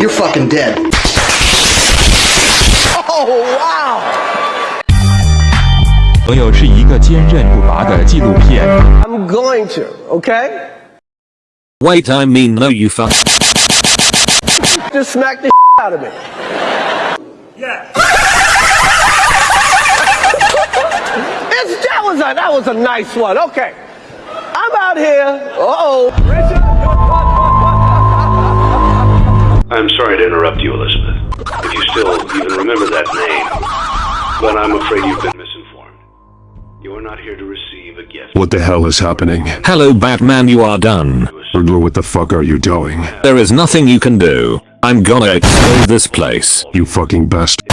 You're fucking dead. Oh wow! 朋友是一个坚韧不拔的纪录片。 I'm going to, okay? Wait, I mean, no, you fuck. Just smack the out of me. Yeah. it's, that was a that was a nice one. Okay. I'm out here. Uh-oh. I'm sorry to interrupt you, Elizabeth. If you still even remember that name, but I'm afraid you've been misinformed. You are not here to receive a gift. What the hell is happening? Hello, Batman, you are done. Riddler, what the fuck are you doing? There is nothing you can do. I'm gonna explode this place. You fucking best.